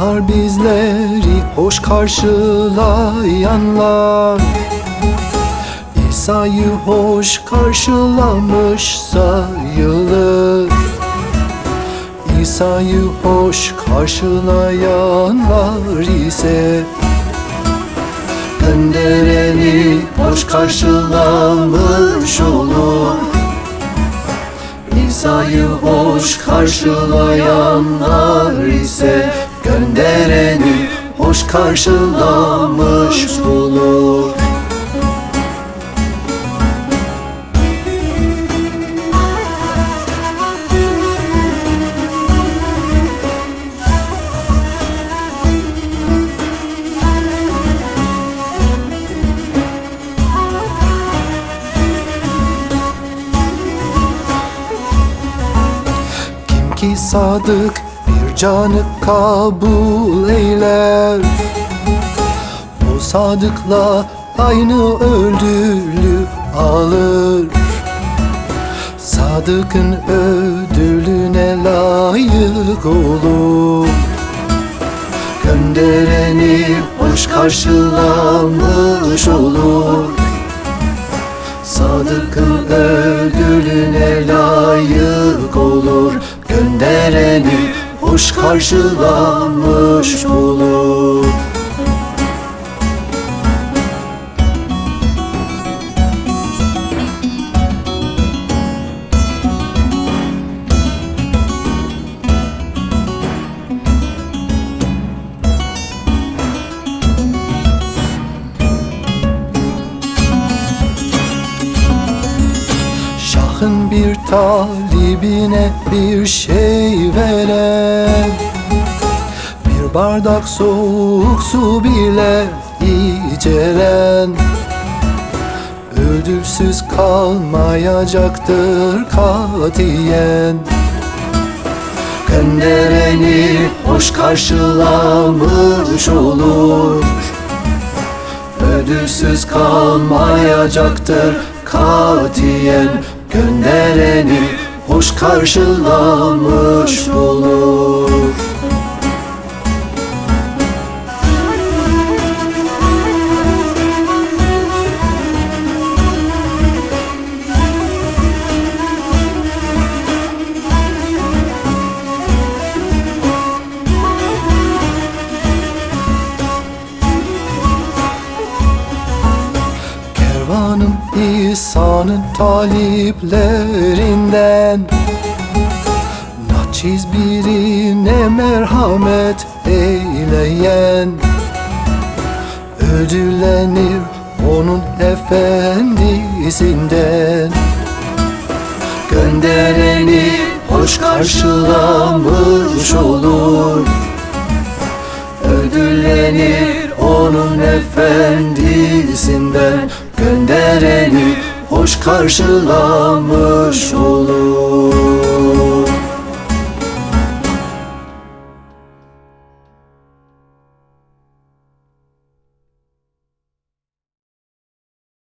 bizleri hoş karşılayanlar. İsa'yı hoş karşılamış sayılır. İsa'yı hoş karşılayanlar ise Göndereni hoş karşılamış olur. İsa'yı hoş karşılayanlar ise Göndereni hoş karşılamış olur Kim ki sadık canı kabul eyler. O sadıkla aynı ödülü alır. Sadıkın ödülüne layık olur. Göndereni hoş karşılamış olur. Sadıkın ödülüne layık olur. Göndereni hoş karşılanmış olur Şahın bir talibine bir şey veren. Bir bardak soğuk su bile içeren. Ödülsüz kalmayacaktır katiyen. Göndereni hoş karşılamış olur. Ödülsüz kalmayacaktır katiyen Göndereni hoş karşılamış olur İsa'nın taliplerinden Naçiz birine merhamet eyleyen Ödüllenir onun efendisinden Göndereni hoş karşılamış olur Ödüllenir onun efendisinden vereni hoş karşılamış olur.